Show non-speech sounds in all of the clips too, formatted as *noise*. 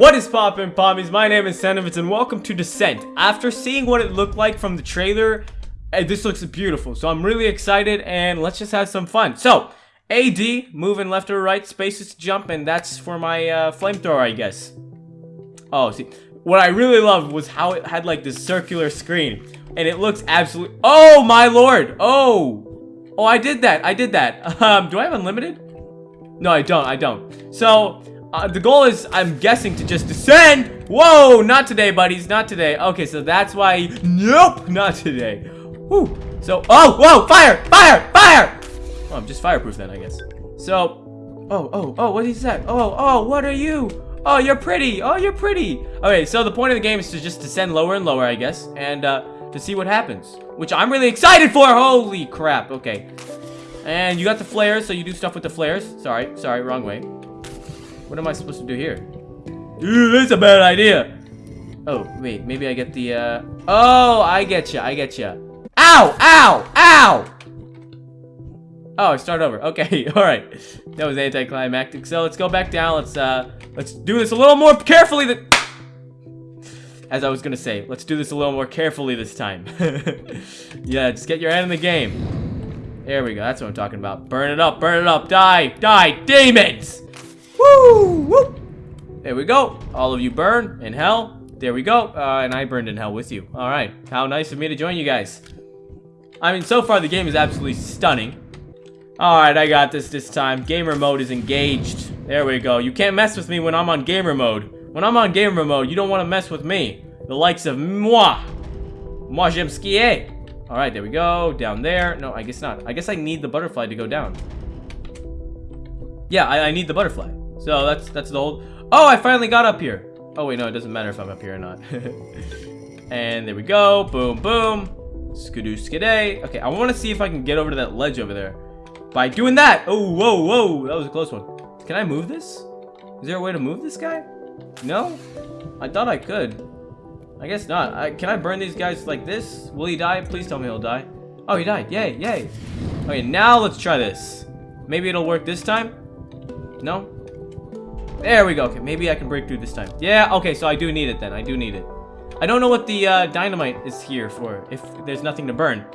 What is poppin' pommies? My name is Senovitz and welcome to Descent. After seeing what it looked like from the trailer, eh, this looks beautiful. So I'm really excited and let's just have some fun. So, AD, moving left or right, spaces to jump, and that's for my uh, flamethrower, I guess. Oh, see, what I really loved was how it had like this circular screen. And it looks absolutely, oh my lord, oh. Oh, I did that, I did that. *laughs* Um, do I have unlimited? No, I don't, I don't. So, uh, the goal is, I'm guessing, to just descend. Whoa, not today, buddies, not today. Okay, so that's why, nope, not today. Whew. So, oh, whoa, fire, fire, fire. Oh, I'm just fireproof then, I guess. So, oh, oh, oh, what is that? Oh, oh, what are you? Oh, you're pretty. Oh, you're pretty. Okay, so the point of the game is to just descend lower and lower, I guess, and uh, to see what happens, which I'm really excited for. Holy crap. Okay. And you got the flares, so you do stuff with the flares. Sorry, sorry, wrong way. What am I supposed to do here? Dude, that's a bad idea. Oh, wait, maybe I get the, uh... Oh, I get you, I get you. Ow, ow, ow! Oh, start over. Okay, *laughs* all right. That was anticlimactic. So let's go back down. Let's, uh, let's do this a little more carefully than... As I was gonna say, let's do this a little more carefully this time. *laughs* yeah, just get your hand in the game. There we go, that's what I'm talking about. Burn it up, burn it up, die, die, demons! Woo! Woo! There we go. All of you burn in hell. There we go. Uh, and I burned in hell with you. All right. How nice of me to join you guys. I mean, so far the game is absolutely stunning. All right, I got this this time. Gamer mode is engaged. There we go. You can't mess with me when I'm on gamer mode. When I'm on gamer mode, you don't want to mess with me. The likes of moi. Moi j'aime skier. All right, there we go. Down there. No, I guess not. I guess I need the butterfly to go down. Yeah, I, I need the butterfly. So that's that's the old. Oh, I finally got up here. Oh wait, no, it doesn't matter if I'm up here or not. *laughs* and there we go. Boom, boom. Skidoo skiday. Okay, I want to see if I can get over to that ledge over there. By doing that. Oh, whoa, whoa. That was a close one. Can I move this? Is there a way to move this guy? No? I thought I could. I guess not. I, can I burn these guys like this? Will he die? Please tell me he'll die. Oh, he died. Yay, yay. Okay, now let's try this. Maybe it'll work this time? No? There we go. Okay, maybe I can break through this time. Yeah, okay, so I do need it then. I do need it. I don't know what the uh, dynamite is here for, if there's nothing to burn.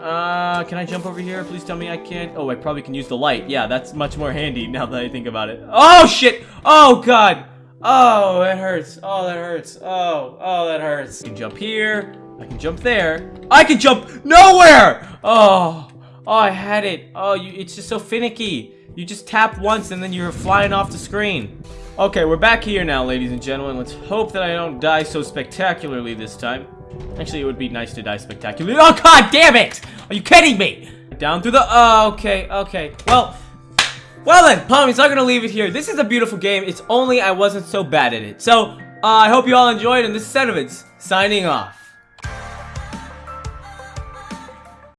Uh, can I jump over here? Please tell me I can't. Oh, I probably can use the light. Yeah, that's much more handy *laughs* now that I think about it. Oh, shit! Oh, God! Oh, that hurts. Oh, that hurts. Oh, oh, that hurts. I can jump here. I can jump there. I can jump nowhere! Oh, oh, I had it. Oh, you, it's just so finicky. You just tap once and then you're flying off the screen. Okay, we're back here now, ladies and gentlemen. Let's hope that I don't die so spectacularly this time. Actually, it would be nice to die spectacularly. Oh, god damn it! Are you kidding me? Down through the... Oh, okay, okay. Well, well then, Pommies, I'm gonna leave it here. This is a beautiful game. It's only I wasn't so bad at it. So, uh, I hope you all enjoyed, and this is Senovitz, signing off.